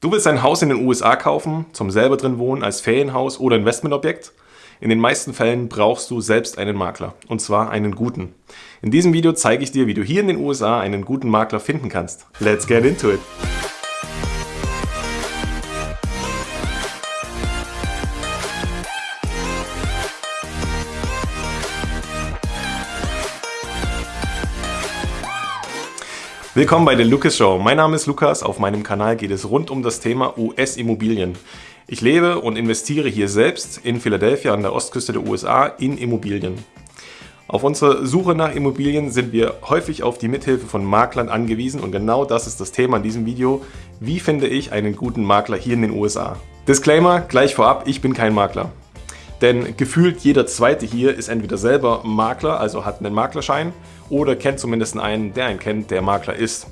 Du willst ein Haus in den USA kaufen, zum selber drin wohnen, als Ferienhaus oder Investmentobjekt? In den meisten Fällen brauchst du selbst einen Makler, und zwar einen guten. In diesem Video zeige ich dir, wie du hier in den USA einen guten Makler finden kannst. Let's get into it! Willkommen bei der Lucas Show. Mein Name ist Lukas. Auf meinem Kanal geht es rund um das Thema US-Immobilien. Ich lebe und investiere hier selbst in Philadelphia an der Ostküste der USA in Immobilien. Auf unserer Suche nach Immobilien sind wir häufig auf die Mithilfe von Maklern angewiesen und genau das ist das Thema in diesem Video. Wie finde ich einen guten Makler hier in den USA? Disclaimer gleich vorab, ich bin kein Makler. Denn gefühlt jeder Zweite hier ist entweder selber Makler, also hat einen Maklerschein, oder kennt zumindest einen, der einen kennt, der Makler ist.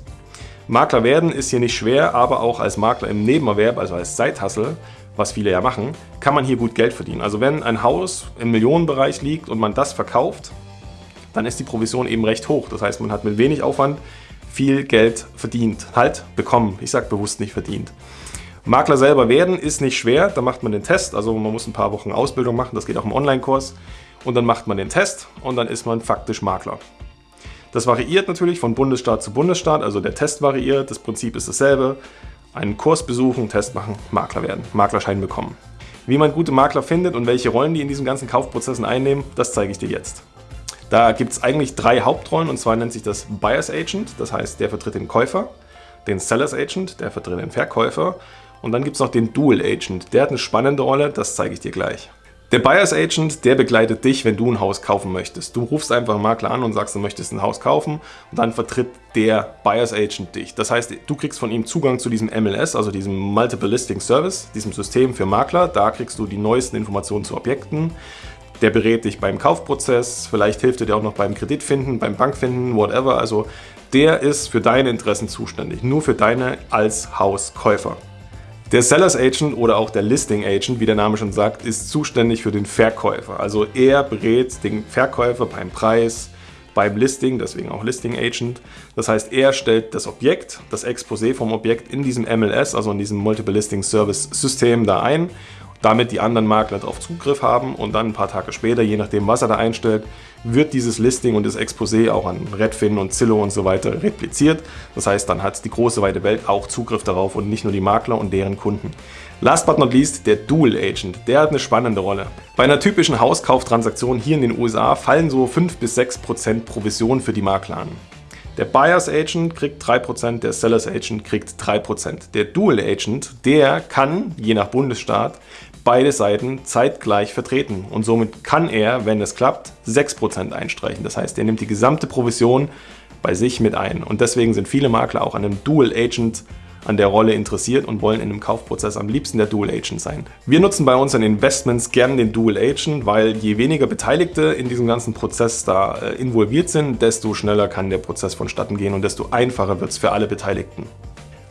Makler werden ist hier nicht schwer, aber auch als Makler im Nebenerwerb, also als Zeithassel, was viele ja machen, kann man hier gut Geld verdienen. Also wenn ein Haus im Millionenbereich liegt und man das verkauft, dann ist die Provision eben recht hoch. Das heißt, man hat mit wenig Aufwand viel Geld verdient. Halt, bekommen. Ich sage bewusst nicht verdient. Makler selber werden ist nicht schwer, da macht man den Test, also man muss ein paar Wochen Ausbildung machen, das geht auch im Online-Kurs und dann macht man den Test und dann ist man faktisch Makler. Das variiert natürlich von Bundesstaat zu Bundesstaat, also der Test variiert, das Prinzip ist dasselbe. Einen Kurs besuchen, Test machen, Makler werden, Maklerschein bekommen. Wie man gute Makler findet und welche Rollen die in diesen ganzen Kaufprozessen einnehmen, das zeige ich dir jetzt. Da gibt es eigentlich drei Hauptrollen und zwar nennt sich das Buyer's Agent, das heißt der vertritt den Käufer, den Seller's Agent, der vertritt den Verkäufer und dann gibt es noch den Dual Agent. Der hat eine spannende Rolle, das zeige ich dir gleich. Der Buyer's Agent, der begleitet dich, wenn du ein Haus kaufen möchtest. Du rufst einfach einen Makler an und sagst, du möchtest ein Haus kaufen und dann vertritt der Buyer's Agent dich. Das heißt, du kriegst von ihm Zugang zu diesem MLS, also diesem Multiple Listing Service, diesem System für Makler. Da kriegst du die neuesten Informationen zu Objekten. Der berät dich beim Kaufprozess, vielleicht hilft er dir auch noch beim Kreditfinden, beim Bankfinden, whatever. Also der ist für deine Interessen zuständig, nur für deine als Hauskäufer. Der Sellers Agent oder auch der Listing Agent, wie der Name schon sagt, ist zuständig für den Verkäufer. Also er berät den Verkäufer beim Preis, beim Listing, deswegen auch Listing Agent. Das heißt, er stellt das Objekt, das Exposé vom Objekt in diesem MLS, also in diesem Multiple Listing Service System da ein damit die anderen Makler darauf Zugriff haben und dann ein paar Tage später, je nachdem was er da einstellt, wird dieses Listing und das Exposé auch an Redfin und Zillow und so weiter repliziert. Das heißt, dann hat die große weite Welt auch Zugriff darauf und nicht nur die Makler und deren Kunden. Last but not least, der Dual Agent. Der hat eine spannende Rolle. Bei einer typischen Hauskauftransaktion hier in den USA fallen so 5 bis 6% Provision für die Makler an. Der Buyer's Agent kriegt 3%, der Seller's Agent kriegt 3%. Der Dual Agent, der kann, je nach Bundesstaat, beide Seiten zeitgleich vertreten und somit kann er, wenn es klappt, 6% einstreichen. Das heißt, er nimmt die gesamte Provision bei sich mit ein und deswegen sind viele Makler auch an einem Dual Agent an der Rolle interessiert und wollen in einem Kaufprozess am liebsten der Dual Agent sein. Wir nutzen bei unseren Investments gern den Dual Agent, weil je weniger Beteiligte in diesem ganzen Prozess da äh, involviert sind, desto schneller kann der Prozess vonstatten gehen und desto einfacher wird es für alle Beteiligten.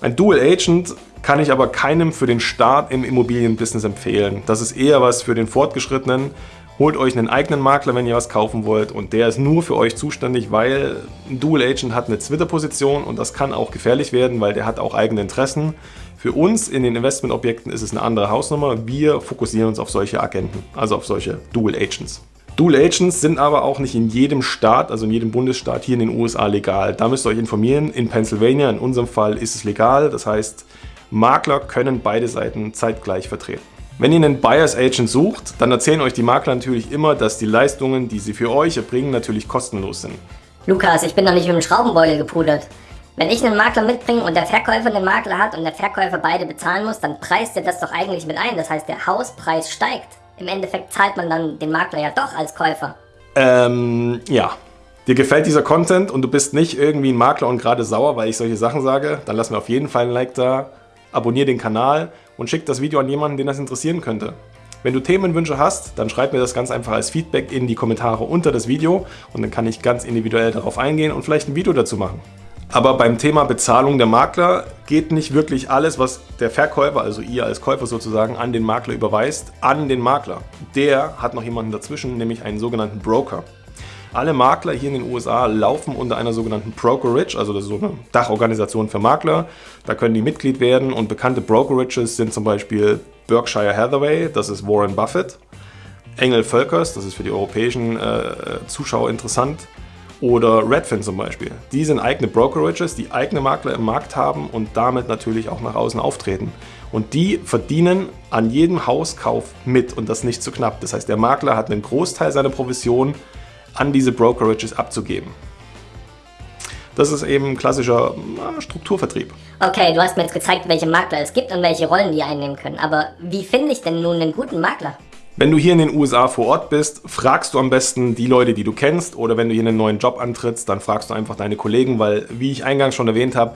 Ein Dual Agent kann ich aber keinem für den Start im Immobilienbusiness empfehlen. Das ist eher was für den Fortgeschrittenen. Holt euch einen eigenen Makler, wenn ihr was kaufen wollt und der ist nur für euch zuständig, weil ein Dual Agent hat eine Twitter-Position und das kann auch gefährlich werden, weil der hat auch eigene Interessen. Für uns in den Investmentobjekten ist es eine andere Hausnummer. Wir fokussieren uns auf solche Agenten, also auf solche Dual Agents. Dual Agents sind aber auch nicht in jedem Staat, also in jedem Bundesstaat hier in den USA legal. Da müsst ihr euch informieren. In Pennsylvania, in unserem Fall, ist es legal. Das heißt, Makler können beide Seiten zeitgleich vertreten. Wenn ihr einen Buyer's Agent sucht, dann erzählen euch die Makler natürlich immer, dass die Leistungen, die sie für euch erbringen, natürlich kostenlos sind. Lukas, ich bin doch nicht mit dem Schraubenbeutel gepudert. Wenn ich einen Makler mitbringe und der Verkäufer einen Makler hat und der Verkäufer beide bezahlen muss, dann preist er das doch eigentlich mit ein. Das heißt, der Hauspreis steigt im Endeffekt zahlt man dann den Makler ja doch als Käufer. Ähm, ja. Dir gefällt dieser Content und du bist nicht irgendwie ein Makler und gerade sauer, weil ich solche Sachen sage, dann lass mir auf jeden Fall ein Like da, abonniere den Kanal und schick das Video an jemanden, den das interessieren könnte. Wenn du Themenwünsche hast, dann schreib mir das ganz einfach als Feedback in die Kommentare unter das Video und dann kann ich ganz individuell darauf eingehen und vielleicht ein Video dazu machen. Aber beim Thema Bezahlung der Makler geht nicht wirklich alles, was der Verkäufer, also ihr als Käufer sozusagen, an den Makler überweist, an den Makler. Der hat noch jemanden dazwischen, nämlich einen sogenannten Broker. Alle Makler hier in den USA laufen unter einer sogenannten Brokerage, also das ist so eine Dachorganisation für Makler. Da können die Mitglied werden und bekannte Brokerages sind zum Beispiel Berkshire Hathaway, das ist Warren Buffett, Engel Völkers, das ist für die europäischen äh, Zuschauer interessant, oder Redfin zum Beispiel. Die sind eigene Brokerages, die eigene Makler im Markt haben und damit natürlich auch nach außen auftreten. Und die verdienen an jedem Hauskauf mit und das nicht zu knapp. Das heißt, der Makler hat einen Großteil seiner Provision an diese Brokerages abzugeben. Das ist eben klassischer Strukturvertrieb. Okay, du hast mir jetzt gezeigt, welche Makler es gibt und welche Rollen die einnehmen können. Aber wie finde ich denn nun einen guten Makler? Wenn du hier in den USA vor Ort bist, fragst du am besten die Leute, die du kennst oder wenn du hier einen neuen Job antrittst, dann fragst du einfach deine Kollegen, weil, wie ich eingangs schon erwähnt habe,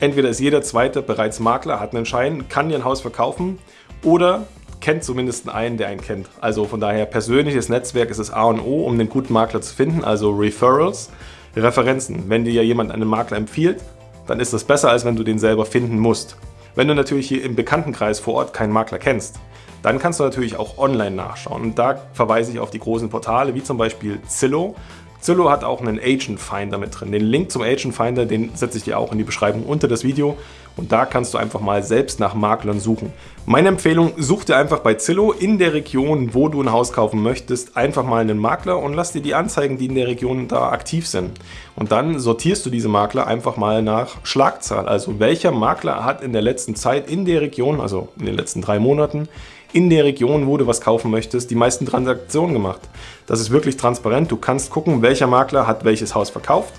entweder ist jeder Zweite bereits Makler, hat einen Schein, kann dir ein Haus verkaufen oder kennt zumindest einen, der einen kennt. Also von daher persönliches Netzwerk ist das A und O, um einen guten Makler zu finden, also Referrals, Referenzen. Wenn dir ja jemand einen Makler empfiehlt, dann ist das besser, als wenn du den selber finden musst. Wenn du natürlich hier im Bekanntenkreis vor Ort keinen Makler kennst, dann kannst du natürlich auch online nachschauen. Und da verweise ich auf die großen Portale, wie zum Beispiel Zillow. Zillow hat auch einen Agent Finder mit drin. Den Link zum Agent Finder, den setze ich dir auch in die Beschreibung unter das Video. Und da kannst du einfach mal selbst nach Maklern suchen. Meine Empfehlung, such dir einfach bei Zillow in der Region, wo du ein Haus kaufen möchtest, einfach mal einen Makler und lass dir die Anzeigen, die in der Region da aktiv sind. Und dann sortierst du diese Makler einfach mal nach Schlagzahl. Also welcher Makler hat in der letzten Zeit in der Region, also in den letzten drei Monaten, in der Region, wo du was kaufen möchtest, die meisten Transaktionen gemacht. Das ist wirklich transparent. Du kannst gucken, welcher Makler hat welches Haus verkauft.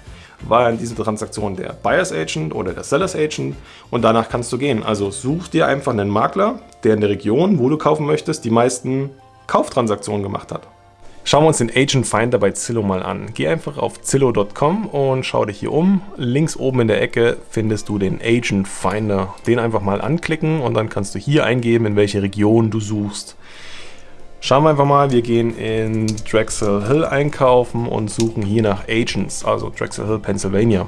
War in dieser Transaktion der Buyers Agent oder der Sellers Agent und danach kannst du gehen. Also such dir einfach einen Makler, der in der Region, wo du kaufen möchtest, die meisten Kauftransaktionen gemacht hat. Schauen wir uns den Agent Finder bei Zillow mal an. Geh einfach auf zillow.com und schau dich hier um. Links oben in der Ecke findest du den Agent Finder. Den einfach mal anklicken und dann kannst du hier eingeben, in welche Region du suchst. Schauen wir einfach mal, wir gehen in Drexel Hill einkaufen und suchen hier nach Agents, also Drexel Hill, Pennsylvania.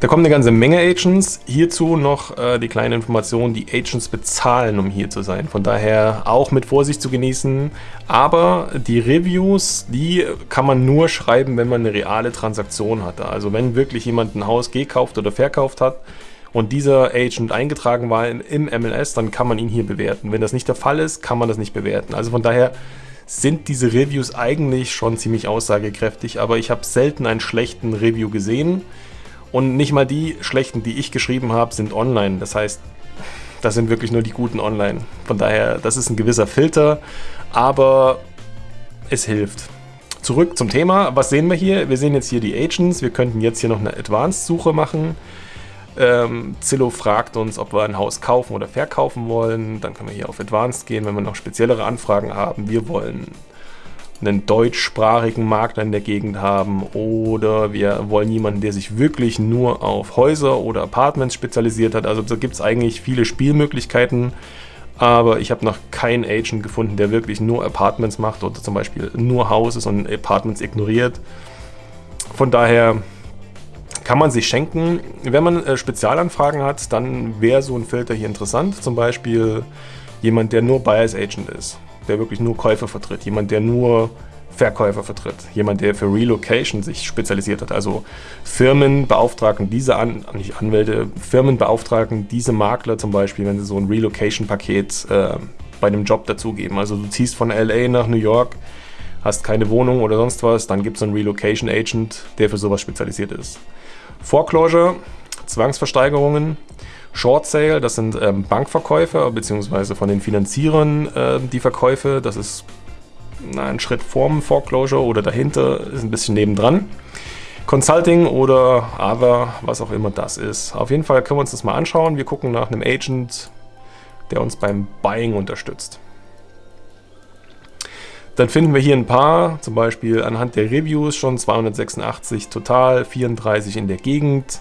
Da kommt eine ganze Menge Agents. Hierzu noch äh, die kleine Information, die Agents bezahlen, um hier zu sein. Von daher auch mit Vorsicht zu genießen. Aber die Reviews, die kann man nur schreiben, wenn man eine reale Transaktion hatte. Also wenn wirklich jemand ein Haus gekauft oder verkauft hat und dieser Agent eingetragen war im MLS, dann kann man ihn hier bewerten. Wenn das nicht der Fall ist, kann man das nicht bewerten. Also von daher sind diese Reviews eigentlich schon ziemlich aussagekräftig, aber ich habe selten einen schlechten Review gesehen. Und nicht mal die schlechten, die ich geschrieben habe, sind online. Das heißt, das sind wirklich nur die guten online. Von daher, das ist ein gewisser Filter, aber es hilft. Zurück zum Thema. Was sehen wir hier? Wir sehen jetzt hier die Agents. Wir könnten jetzt hier noch eine Advanced-Suche machen. Ähm, Zillow fragt uns, ob wir ein Haus kaufen oder verkaufen wollen. Dann können wir hier auf Advanced gehen, wenn wir noch speziellere Anfragen haben. Wir wollen einen deutschsprachigen Makler in der Gegend haben oder wir wollen jemanden, der sich wirklich nur auf Häuser oder Apartments spezialisiert hat. Also da gibt es eigentlich viele Spielmöglichkeiten, aber ich habe noch keinen Agent gefunden, der wirklich nur Apartments macht oder zum Beispiel nur Houses und Apartments ignoriert. Von daher kann man sich schenken. Wenn man äh, Spezialanfragen hat, dann wäre so ein Filter hier interessant. Zum Beispiel jemand, der nur Buyers Agent ist der wirklich nur Käufer vertritt, jemand, der nur Verkäufer vertritt, jemand, der für Relocation sich spezialisiert hat. Also Firmen beauftragen diese, An nicht Anwälte, Firmen beauftragen diese Makler zum Beispiel, wenn sie so ein Relocation-Paket äh, bei einem Job dazugeben. Also du ziehst von LA nach New York, hast keine Wohnung oder sonst was, dann gibt es einen Relocation Agent, der für sowas spezialisiert ist. Foreclosure, Zwangsversteigerungen, Short Sale, das sind ähm, Bankverkäufe, beziehungsweise von den Finanzierern äh, die Verkäufe. Das ist na, ein Schritt vorm Foreclosure oder dahinter, ist ein bisschen nebendran. Consulting oder Other, was auch immer das ist. Auf jeden Fall können wir uns das mal anschauen. Wir gucken nach einem Agent, der uns beim Buying unterstützt. Dann finden wir hier ein paar, zum Beispiel anhand der Reviews schon 286 total, 34 in der Gegend.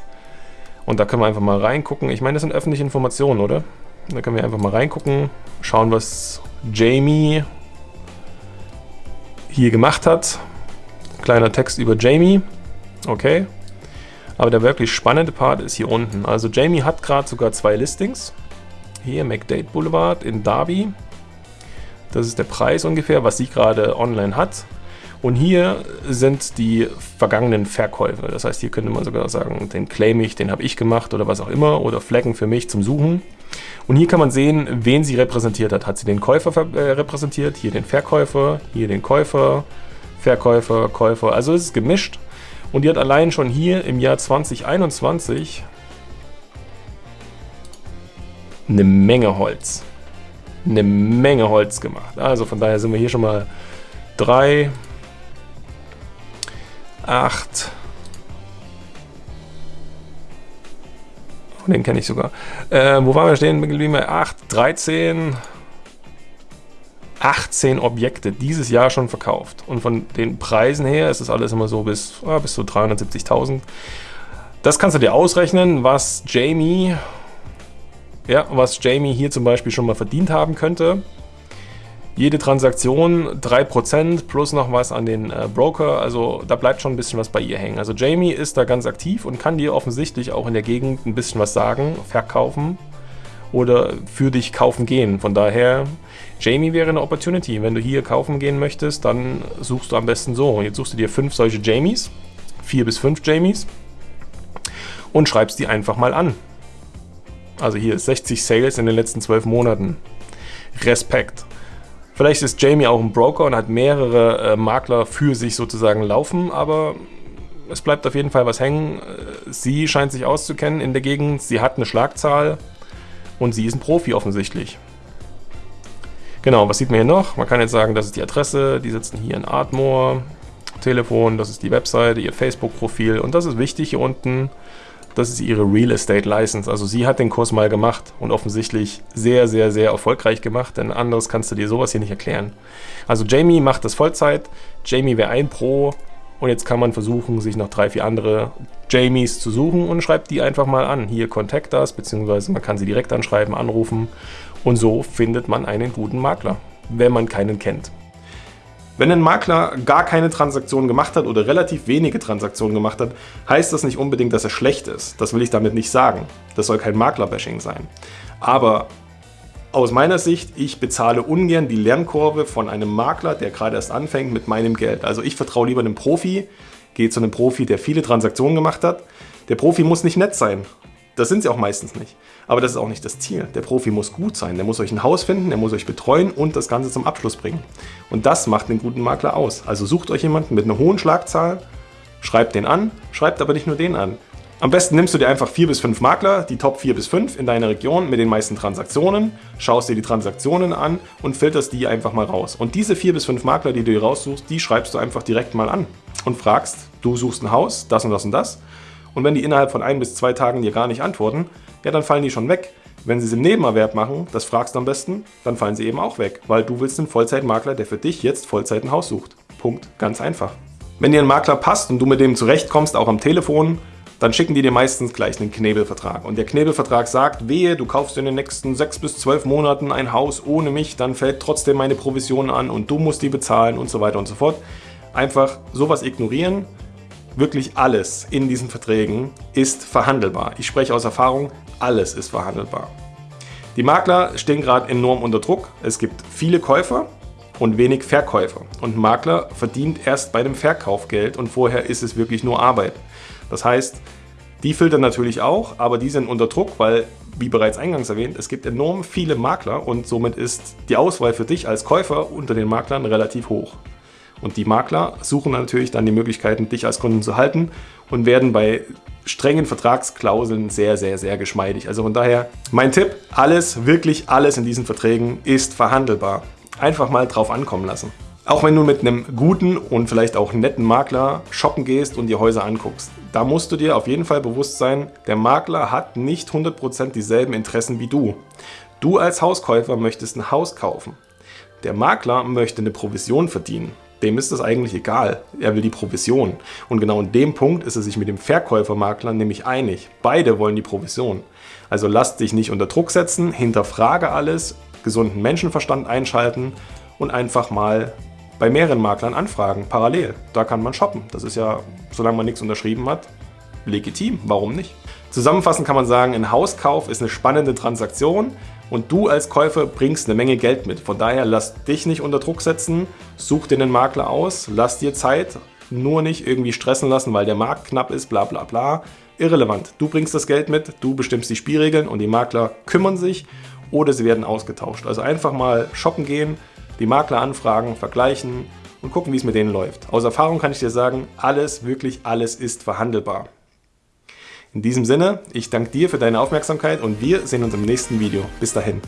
Und da können wir einfach mal reingucken. Ich meine, das sind öffentliche Informationen, oder? Da können wir einfach mal reingucken, schauen, was Jamie hier gemacht hat. Kleiner Text über Jamie. Okay. Aber der wirklich spannende Part ist hier unten. Also Jamie hat gerade sogar zwei Listings. Hier McDade Boulevard in Derby. Das ist der Preis ungefähr, was sie gerade online hat. Und hier sind die vergangenen Verkäufe. Das heißt, hier könnte man sogar sagen, den claim ich, den habe ich gemacht oder was auch immer oder Flecken für mich zum Suchen. Und hier kann man sehen, wen sie repräsentiert hat. Hat sie den Käufer äh, repräsentiert, hier den Verkäufer, hier den Käufer, Verkäufer, Käufer. Also es ist gemischt. Und die hat allein schon hier im Jahr 2021 eine Menge Holz. Eine Menge Holz gemacht. Also von daher sind wir hier schon mal 3, 8, den kenne ich sogar. Äh, wo waren wir stehen? Geblieben 8, 13, 18 Objekte dieses Jahr schon verkauft. Und von den Preisen her ist das alles immer so bis, ah, bis zu 370.000. Das kannst du dir ausrechnen, was Jamie, ja, was Jamie hier zum Beispiel schon mal verdient haben könnte. Jede Transaktion 3% plus noch was an den äh, Broker, also da bleibt schon ein bisschen was bei ihr hängen. Also Jamie ist da ganz aktiv und kann dir offensichtlich auch in der Gegend ein bisschen was sagen, verkaufen oder für dich kaufen gehen. Von daher, Jamie wäre eine Opportunity. Wenn du hier kaufen gehen möchtest, dann suchst du am besten so. Jetzt suchst du dir fünf solche Jamies, vier bis fünf Jamies und schreibst die einfach mal an. Also hier 60 Sales in den letzten zwölf Monaten. Respekt. Vielleicht ist Jamie auch ein Broker und hat mehrere äh, Makler für sich sozusagen laufen, aber es bleibt auf jeden Fall was hängen. Äh, sie scheint sich auszukennen in der Gegend, sie hat eine Schlagzahl und sie ist ein Profi offensichtlich. Genau, was sieht man hier noch? Man kann jetzt sagen, das ist die Adresse, die sitzen hier in Ardmore, Telefon, das ist die Webseite, ihr Facebook-Profil und das ist wichtig hier unten, das ist ihre Real Estate License. Also sie hat den Kurs mal gemacht und offensichtlich sehr, sehr, sehr erfolgreich gemacht, denn anderes kannst du dir sowas hier nicht erklären. Also Jamie macht das Vollzeit, Jamie wäre ein Pro und jetzt kann man versuchen, sich noch drei, vier andere Jamies zu suchen und schreibt die einfach mal an. Hier Contact Us, beziehungsweise man kann sie direkt anschreiben, anrufen und so findet man einen guten Makler, wenn man keinen kennt. Wenn ein Makler gar keine Transaktion gemacht hat oder relativ wenige Transaktionen gemacht hat, heißt das nicht unbedingt, dass er schlecht ist. Das will ich damit nicht sagen. Das soll kein Maklerbashing sein. Aber aus meiner Sicht, ich bezahle ungern die Lernkurve von einem Makler, der gerade erst anfängt mit meinem Geld. Also ich vertraue lieber einem Profi, gehe zu einem Profi, der viele Transaktionen gemacht hat. Der Profi muss nicht nett sein. Das sind sie auch meistens nicht. Aber das ist auch nicht das Ziel. Der Profi muss gut sein. Der muss euch ein Haus finden, der muss euch betreuen und das Ganze zum Abschluss bringen. Und das macht einen guten Makler aus. Also sucht euch jemanden mit einer hohen Schlagzahl, schreibt den an, schreibt aber nicht nur den an. Am besten nimmst du dir einfach vier bis fünf Makler, die Top 4 bis 5 in deiner Region mit den meisten Transaktionen, schaust dir die Transaktionen an und filterst die einfach mal raus. Und diese vier bis fünf Makler, die du dir raussuchst, die schreibst du einfach direkt mal an und fragst, du suchst ein Haus, das und das und das und wenn die innerhalb von ein bis zwei Tagen dir gar nicht antworten, ja, dann fallen die schon weg. Wenn sie es im Nebenerwerb machen, das fragst du am besten, dann fallen sie eben auch weg, weil du willst einen Vollzeitmakler, der für dich jetzt Vollzeit ein Haus sucht. Punkt. Ganz einfach. Wenn dir ein Makler passt und du mit dem zurechtkommst, auch am Telefon, dann schicken die dir meistens gleich einen Knebelvertrag. Und der Knebelvertrag sagt, wehe, du kaufst in den nächsten sechs bis zwölf Monaten ein Haus ohne mich, dann fällt trotzdem meine Provision an und du musst die bezahlen und so weiter und so fort. Einfach sowas ignorieren, Wirklich alles in diesen Verträgen ist verhandelbar. Ich spreche aus Erfahrung, alles ist verhandelbar. Die Makler stehen gerade enorm unter Druck. Es gibt viele Käufer und wenig Verkäufer. Und Makler verdient erst bei dem Verkauf Geld und vorher ist es wirklich nur Arbeit. Das heißt, die filtern natürlich auch, aber die sind unter Druck, weil, wie bereits eingangs erwähnt, es gibt enorm viele Makler und somit ist die Auswahl für dich als Käufer unter den Maklern relativ hoch. Und die Makler suchen natürlich dann die Möglichkeiten, dich als Kunden zu halten und werden bei strengen Vertragsklauseln sehr, sehr, sehr geschmeidig. Also von daher mein Tipp, alles, wirklich alles in diesen Verträgen ist verhandelbar. Einfach mal drauf ankommen lassen. Auch wenn du mit einem guten und vielleicht auch netten Makler shoppen gehst und dir Häuser anguckst, da musst du dir auf jeden Fall bewusst sein, der Makler hat nicht 100% dieselben Interessen wie du. Du als Hauskäufer möchtest ein Haus kaufen. Der Makler möchte eine Provision verdienen. Dem ist das eigentlich egal. Er will die Provision. Und genau in dem Punkt ist er sich mit dem Verkäufermakler nämlich einig. Beide wollen die Provision. Also lass dich nicht unter Druck setzen, hinterfrage alles, gesunden Menschenverstand einschalten und einfach mal bei mehreren Maklern anfragen, parallel. Da kann man shoppen. Das ist ja, solange man nichts unterschrieben hat, legitim. Warum nicht? Zusammenfassend kann man sagen, ein Hauskauf ist eine spannende Transaktion und du als Käufer bringst eine Menge Geld mit. Von daher lass dich nicht unter Druck setzen, such dir einen Makler aus, lass dir Zeit, nur nicht irgendwie stressen lassen, weil der Markt knapp ist, bla bla bla. Irrelevant. Du bringst das Geld mit, du bestimmst die Spielregeln und die Makler kümmern sich oder sie werden ausgetauscht. Also einfach mal shoppen gehen, die Makler anfragen, vergleichen und gucken, wie es mit denen läuft. Aus Erfahrung kann ich dir sagen, alles, wirklich alles ist verhandelbar. In diesem Sinne, ich danke dir für deine Aufmerksamkeit und wir sehen uns im nächsten Video. Bis dahin.